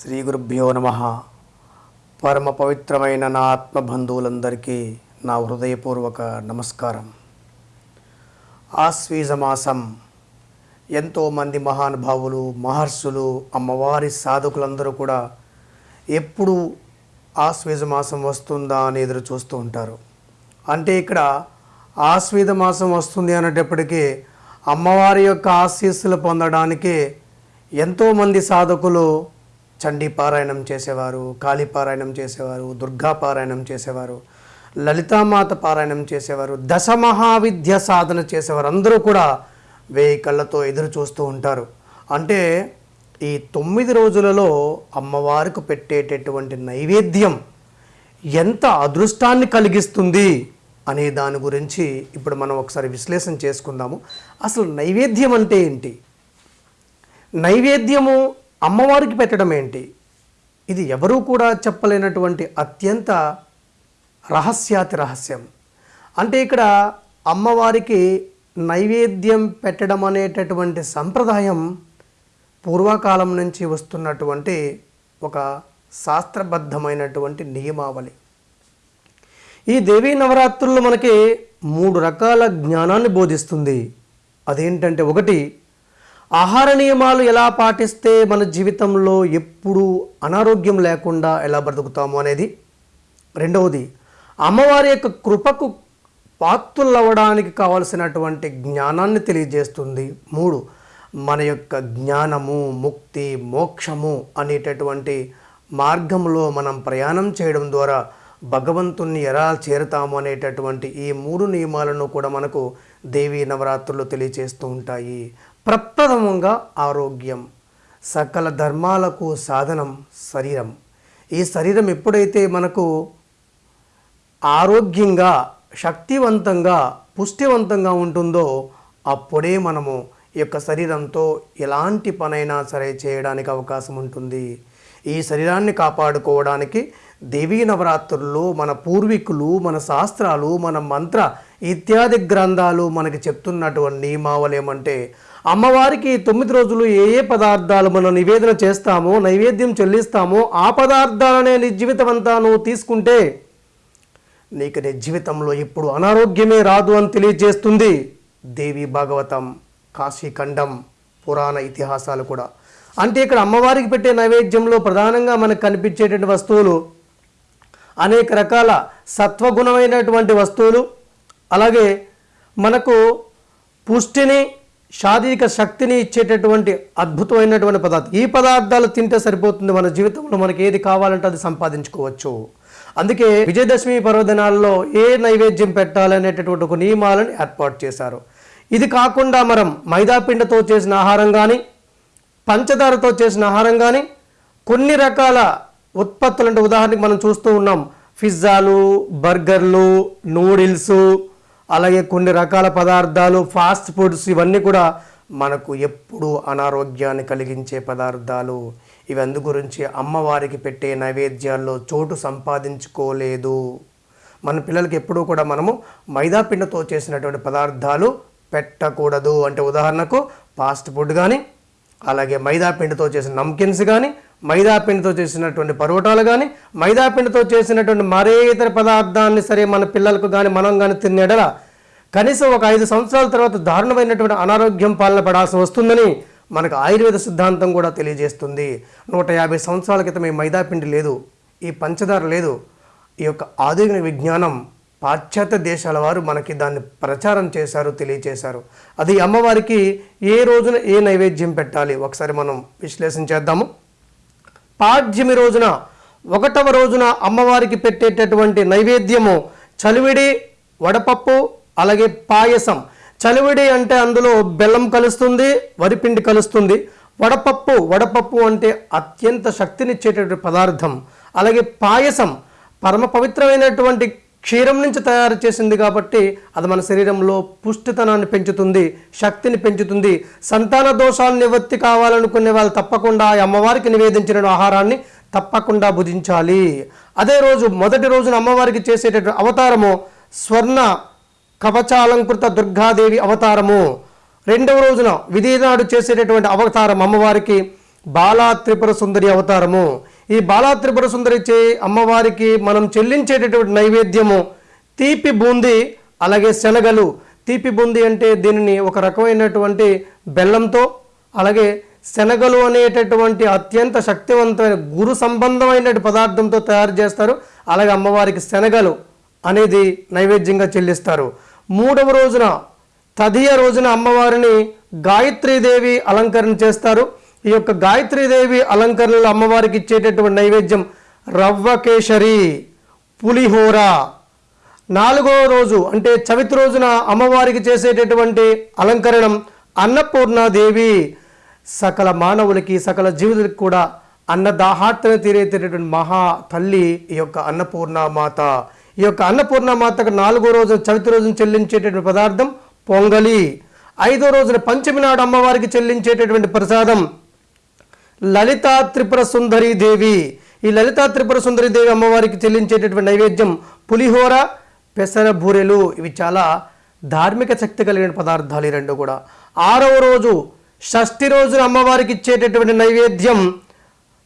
శ్రీ గురుభ్యో నమ. పరమ పవిత్రమైన నా ఆత్మ బంధువులందరికీ నా హృదయపూర్వక నమస్కారం. ఆశ్వీజ మాసం ఎంతోమంది మహానుభావులు మహర్షులు అమ్మవారి సాధకులందరూ కూడా ఎప్పుడు ఆశ్వీజ మాసం వస్తుందా అని ఎదురు చూస్తూ ఉంటారు. అంటే ఇక్కడ ఆశ్వీజ మాసం వస్తుంది అనేటప్పటికీ అమ్మవారి యొక్క ఆశీస్సులు పొందడానికి ఎంతోమంది సాధకులు చండీ పారాయణం చేసేవారు కాళీ పారాయణం చేసేవారు దుర్గా పారాయణం చేసేవారు లలితామాత పారాయణం చేసేవారు దశ మహావిద్య సాధన చేసేవారు. అందరూ కూడా వేయి కళ్ళతో ఎదురు చూస్తూ ఉంటారు. అంటే ఈ తొమ్మిది రోజులలో అమ్మవారికి పెట్టేటటువంటి నైవేద్యం ఎంత అదృష్టాన్ని కలిగిస్తుంది అనే దాని గురించి ఇప్పుడు మనం ఒకసారి విశ్లేషణ చేసుకుందాము. అసలు నైవేద్యం అంటే ఏంటి? నైవేద్యము అమ్మవారికి పెట్టడం ఏంటి? ఇది ఎవరూ కూడా చెప్పలేనటువంటి అత్యంత రహస్యాతి రహస్యం. అంటే ఇక్కడ అమ్మవారికి నైవేద్యం పెట్టడం అనేటటువంటి సంప్రదాయం పూర్వకాలం నుంచి వస్తున్నటువంటి ఒక శాస్త్రబద్ధమైనటువంటి నియమావళి. ఈ దేవీ నవరాత్రులు మనకి మూడు రకాల జ్ఞానాన్ని బోధిస్తుంది. అదేంటంటే ఒకటి ఆహార నియమాలు ఎలా పాటిస్తే మన జీవితంలో ఎప్పుడూ అనారోగ్యం లేకుండా ఎలా బ్రతుకుతాము అనేది? రెండవది అమ్మవారి యొక్క కృపకు పాత్రులవ్వడానికి కావలసినటువంటి జ్ఞానాన్ని తెలియజేస్తుంది. మూడు మన యొక్క జ్ఞానము ముక్తి మోక్షము అనేటటువంటి మార్గంలో మనం ప్రయాణం చేయడం ద్వారా భగవంతుణ్ణి ఎలా చేరుతాము అనేటటువంటి ఈ మూడు నియమాలను కూడా మనకు దేవీ నవరాత్రులు తెలియచేస్తూ ఉంటాయి. ప్రప్రథమంగా ఆరోగ్యం. సకల ధర్మాలకు సాధనం శరీరం. ఈ శరీరం ఎప్పుడైతే మనకు ఆరోగ్యంగా శక్తివంతంగా పుష్టివంతంగా ఉంటుందో అప్పుడే మనము ఈ యొక్క శరీరంతో ఎలాంటి పనైనా సరే చేయడానికి అవకాశం ఉంటుంది. ఈ శరీరాన్ని కాపాడుకోవడానికి దేవీ నవరాత్రుల్లో మన పూర్వీకులు మన శాస్త్రాలు మన మంత్ర ఇత్యాది గ్రంథాలు మనకి చెప్తున్నటువంటి నియమావళి ఏమంటే అమ్మవారికి తొమ్మిది రోజులు ఏ ఏ పదార్థాలు మనం నివేదన చేస్తామో నైవేద్యం చెల్లిస్తామో ఆ పదార్థాలనే నీ జీవితం అంతా నువ్వు తీసుకుంటే నీకు నీ జీవితంలో ఇప్పుడు అనారోగ్యమే రాదు అని తెలియజేస్తుంది దేవి భాగవతం కాశీఖండం పురాణ ఇతిహాసాలు కూడా. అంటే ఇక్కడ అమ్మవారికి పెట్టే నైవేద్యంలో ప్రధానంగా మనకు కనిపించేటువంటి వస్తువులు అనేక రకాల సత్వగుణమైనటువంటి వస్తువులు. అలాగే మనకు పుష్టిని శారీరక శక్తిని ఇచ్చేటటువంటి అద్భుతమైనటువంటి పదార్థం. ఈ పదార్థాలు తింటే సరిపోతుంది మన జీవితంలో మనకి ఏది కావాలంటే అది సంపాదించుకోవచ్చు. అందుకే విజయదశమి పర్వదినాల్లో ఏ నైవేద్యం పెట్టాలనేటటువంటి ఒక నియమాలను ఏర్పాటు చేశారు. ఇది కాకుండా మనం మైదాపిండతో చేసిన ఆహారం కానీ పంచదారతో చేసిన ఆహారం కానీ కొన్ని రకాల ఉత్పత్తులు అంటే ఉదాహరణకి మనం చూస్తూ ఉన్నాం. పిజ్జాలు బర్గర్లు నూడిల్స్ అలాగే కొన్ని రకాల పదార్థాలు ఫాస్ట్ ఫుడ్స్ ఇవన్నీ కూడా మనకు ఎప్పుడూ అనారోగ్యాన్ని కలిగించే పదార్థాలు. ఇవందు గురించి అమ్మవారికి పెట్టే నైవేద్యాల్లో చోటు సంపాదించుకోలేదు. మన పిల్లలకి ఎప్పుడూ కూడా మనము మైదా పిండితో చేసినటువంటి పదార్థాలు పెట్టకూడదు. అంటే ఉదాహరణకు ఫాస్ట్ ఫుడ్ కానీ అలాగే మైదా పిండితో చేసిన నమ్కిన్స్ కానీ మైదా పిండితో చేసినటువంటి పరోటాలు కానీ మైదా పిండితో చేసినటువంటి మరే ఇతర పదార్థాన్ని సరే మన పిల్లలకు కానీ మనం కానీ తినేడల కనీసం ఒక ఐదు సంవత్సరాల తర్వాత దారుణమైనటువంటి అనారోగ్యం పాలన పడాల్సి వస్తుందని మనకు ఆయుర్వేద సిద్ధాంతం కూడా తెలియజేస్తుంది. నూట యాభై సంవత్సరాల క్రితం ఈ మైదా పిండి లేదు ఈ పంచదార లేదు. ఈ యొక్క ఆధునిక విజ్ఞానం పాశ్చాత్య దేశాల వారు మనకి దాన్ని ప్రచారం చేశారు తెలియచేశారు అది అమ్మవారికి ఏ రోజున ఏ నైవేద్యం పెట్టాలి? ఒకసారి మనం విశ్లేషించేద్దాము పాడ్యమి రోజున ఒకటవ రోజున అమ్మవారికి పెట్టేటటువంటి నైవేద్యము చలివిడి వడపప్పు అలాగే పాయసం. చలివిడి అంటే అందులో బెల్లం కలుస్తుంది వరిపిండి కలుస్తుంది. వడపప్పు వడపప్పు అంటే అత్యంత శక్తినిచ్చేటటువంటి పదార్థం. అలాగే పాయసం పరమ పవిత్రమైనటువంటి క్షీరం నుంచి తయారు చేసింది కాబట్టి అది మన శరీరంలో పుష్టితనాన్ని పెంచుతుంది శక్తిని పెంచుతుంది. సంతాన దోషాలు నివృత్తి కావాలనుకునే వాళ్ళు తప్పకుండా అమ్మవారికి నివేదించిన ఆహారాన్ని తప్పకుండా భుజించాలి. అదే రోజు మొదటి రోజున అమ్మవారికి చేసేటటువంటి అవతారము స్వర్ణ కవచాలంకృత దుర్గాదేవి అవతారము. రెండవ రోజున విధినాడు చేసేటటువంటి అవతారం అమ్మవారికి బాలా త్రిపుర సుందరి అవతారము. ఈ బాలా త్రిపుర సుందరి అమ్మవారికి మనం చెల్లించేటటువంటి నైవేద్యము తీపి బూంది అలాగే శనగలు. తీపి బూంది అంటే దీనిని ఒక రకమైనటువంటి బెల్లంతో అలాగే శనగలు అనేటటువంటి అత్యంత శక్తివంతమైన గురు సంబంధమైన పదార్థంతో తయారు చేస్తారు. అలాగే అమ్మవారికి శనగలు అనేది నైవేద్యంగా చెల్లిస్తారు. మూడవ రోజున తదియ రోజున అమ్మవారిని గాయత్రీదేవి అలంకరణ చేస్తారు. ఈ యొక్క గాయత్రీదేవి అలంకరణలు అమ్మవారికి ఇచ్చేటటువంటి నైవేద్యం రవ్వ కేసరి పులిహోర. నాలుగో రోజు అంటే చవితి రోజున అమ్మవారికి చేసేటటువంటి అలంకరణం అన్నపూర్ణాదేవి. సకల మానవులకి సకల జీవులకి కూడా అన్నదాహార్తన తీరేటటువంటి మహా తల్లి ఈ యొక్క అన్నపూర్ణ మాత ఈ యొక్క అన్నపూర్ణ మాతకు నాలుగో రోజు చవితి రోజున చెల్లించేటటువంటి పదార్థం పొంగలి. ఐదో రోజున పంచమి నాడు అమ్మవారికి చెల్లించేటటువంటి ప్రసాదం లలితా త్రిపుర సుందరి దేవి. ఈ లలితా త్రిపుర సుందరి దేవి అమ్మవారికి చెల్లించేటటువంటి నైవేద్యం పులిహోర పెసర బూరెలు. ఇవి చాలా ధార్మిక శక్తి కలిగిన పదార్థాలు ఈ రెండు కూడా. ఆరవ రోజు షష్ఠి రోజున అమ్మవారికి ఇచ్చేటటువంటి నైవేద్యం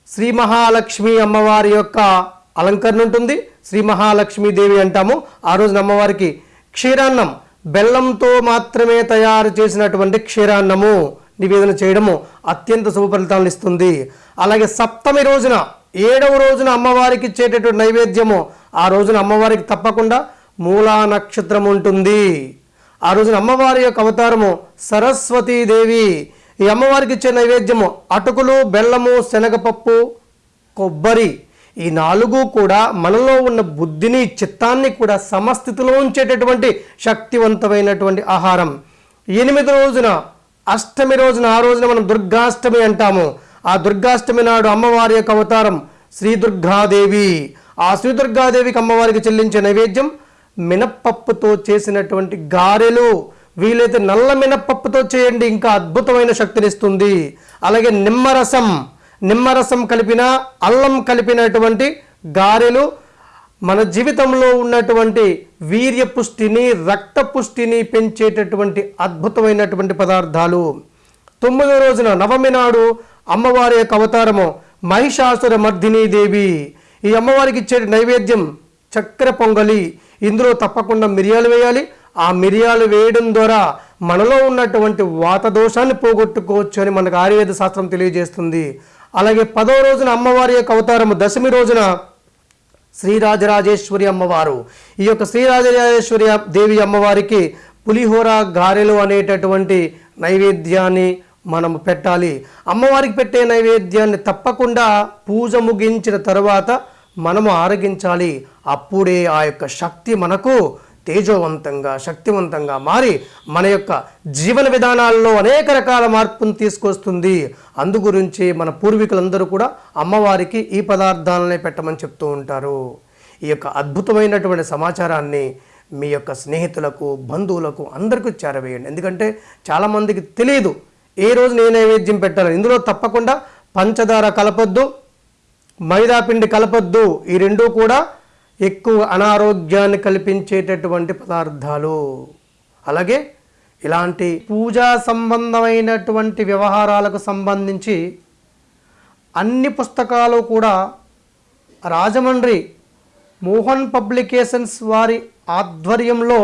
శ్రీ మహాలక్ష్మి అమ్మవారి యొక్క అలంకరణ ఉంటుంది. శ్రీ మహాలక్ష్మి దేవి అంటాము. ఆ రోజున అమ్మవారికి క్షీరాన్నం బెల్లంతో మాత్రమే తయారు చేసినటువంటి క్షీరాన్నము. నివేదన చేయడము అత్యంత శుభ ఫలితాలను ఇస్తుంది. అలాగే సప్తమి రోజున ఏడవ రోజున అమ్మవారికి ఇచ్చేటటువంటి నైవేద్యము ఆ రోజున అమ్మవారికి తప్పకుండా మూలా నక్షత్రం ఉంటుంది. ఆ రోజున అమ్మవారి యొక్క అవతారము సరస్వతీదేవి ఈ అమ్మవారికి ఇచ్చే నైవేద్యము అటుకులు బెల్లము శనగపప్పు కొబ్బరి. ఈ నాలుగు కూడా మనలో ఉన్న బుద్ధిని చిత్తాన్ని కూడా సమస్థితిలో ఉంచేటటువంటి శక్తివంతమైనటువంటి ఆహారం. ఎనిమిది రోజున అష్టమి రోజున ఆ రోజున మనం దుర్గాష్టమి అంటాము. ఆ దుర్గాష్టమి నాడు అమ్మవారి యొక్క అవతారం శ్రీ దుర్గాదేవి ఆ శ్రీ దుర్గాదేవికి అమ్మవారికి చెల్లించే నైవేద్యం మినప్పప్పుతో చేసినటువంటి గారెలు. వీలైతే నల్ల మినప్పప్పుతో చేయండి ఇంకా అద్భుతమైన శక్తినిస్తుంది. అలాగే నిమ్మరసం నిమ్మరసం కలిపిన అల్లం కలిపినటువంటి గారెలు మన జీవితంలో ఉన్నటువంటి వీర్య పుష్టిని రక్త పుష్టిని పెంచేటటువంటి అద్భుతమైనటువంటి పదార్థాలు. తొమ్మిదో రోజున నవమి నాడు అమ్మవారి యొక్క అవతారము మహిషాసుర మర్దినీ దేవి ఈ అమ్మవారికి ఇచ్చే నైవేద్యం చక్కెర పొంగలి. ఇందులో తప్పకుండా మిరియాలు వేయాలి. ఆ మిరియాలు వేయడం ద్వారా మనలో ఉన్నటువంటి వాత దోషాన్ని పోగొట్టుకోవచ్చు అని మనకు ఆయుర్వేద శాస్త్రం తెలియజేస్తుంది. అలాగే పదో రోజున అమ్మవారి యొక్క అవతారము దశమి రోజున శ్రీరాజరాజేశ్వరి అమ్మవారు. ఈ యొక్క శ్రీరాజరాజేశ్వరి దేవి అమ్మవారికి పులిహోర గారెలు అనేటటువంటి నైవేద్యాన్ని మనం పెట్టాలి. అమ్మవారికి పెట్టే నైవేద్యాన్ని తప్పకుండా పూజ ముగించిన తర్వాత మనము ఆరగించాలి. అప్పుడే ఆ యొక్క శక్తి మనకు తేజోవంతంగా శక్తివంతంగా మారి మన యొక్క జీవన విధానాల్లో అనేక రకాల మార్పును తీసుకొస్తుంది. అందు గురించి మన పూర్వీకులందరూ కూడా అమ్మవారికి ఈ పదార్థాలనే పెట్టమని చెప్తూ ఉంటారు. ఈ యొక్క అద్భుతమైనటువంటి సమాచారాన్ని మీ యొక్క స్నేహితులకు బంధువులకు అందరికీ చేరవేయండి. ఎందుకంటే చాలామందికి తెలియదు ఏ రోజు నేను నైవేద్యం పెట్టాను ఇందులో తప్పకుండా పంచదార కలపొద్దు మైదాపిండి కలపొద్దు. ఈ రెండూ కూడా ఎక్కువ అనారోగ్యాన్ని కల్పించేటటువంటి పదార్థాలు. అలాగే ఇలాంటి పూజా సంబంధమైనటువంటి వ్యవహారాలకు సంబంధించి అన్ని పుస్తకాలు కూడా రాజమండ్రి మోహన్ పబ్లికేషన్స్ వారి ఆధ్వర్యంలో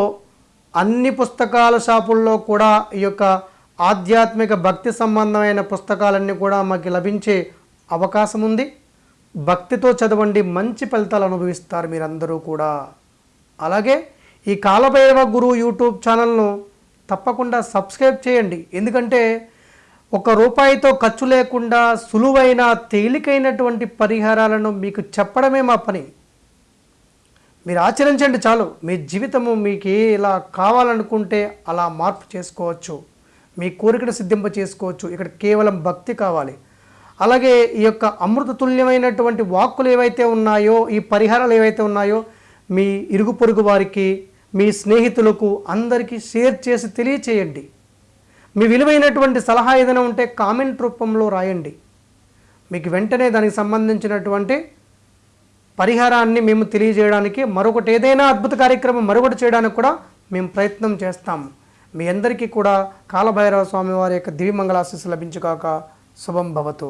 అన్ని పుస్తకాల షాపుల్లో కూడా ఈ యొక్క ఆధ్యాత్మిక భక్తి సంబంధమైన పుస్తకాలన్నీ కూడా మాకు లభించే అవకాశం ఉంది భక్తితో చదవండి మంచి ఫలితాలు అనుభవిస్తారు మీరందరూ కూడా. అలాగే ఈ కాలభైరవ గురు యూట్యూబ్ ఛానల్ను తప్పకుండా సబ్స్క్రైబ్ చేయండి. ఎందుకంటే ఒక రూపాయితో ఖర్చు లేకుండా సులువైన తేలికైనటువంటి పరిహారాలను మీకు చెప్పడమే మా పని. మీరు ఆచరించండి చాలు. మీ జీవితము మీకు ఇలా కావాలనుకుంటే అలా మార్పు చేసుకోవచ్చు. మీ కోరికను సిద్ధింప చేసుకోవచ్చు ఇక్కడ కేవలం భక్తి కావాలి. అలాగే ఈ యొక్క అమృత తుల్యమైనటువంటి వాక్కులు ఏవైతే ఉన్నాయో ఈ పరిహారాలు ఏవైతే ఉన్నాయో మీ ఇరుగు పొరుగు వారికి మీ స్నేహితులకు అందరికీ షేర్ చేసి తెలియచేయండి. మీ విలువైనటువంటి సలహా ఏదైనా ఉంటే కామెంట్ రూపంలో రాయండి. మీకు వెంటనే దానికి సంబంధించినటువంటి పరిహారాన్ని మేము తెలియజేయడానికి మరొకటి ఏదైనా అద్భుత కార్యక్రమం మరొకటి చేయడానికి కూడా మేము ప్రయత్నం చేస్తాం. మీ అందరికీ కూడా కాలభైరవ స్వామి వారి యొక్క దివ్యమంగళాశీస్సు లభించుగాక శుభం భవతు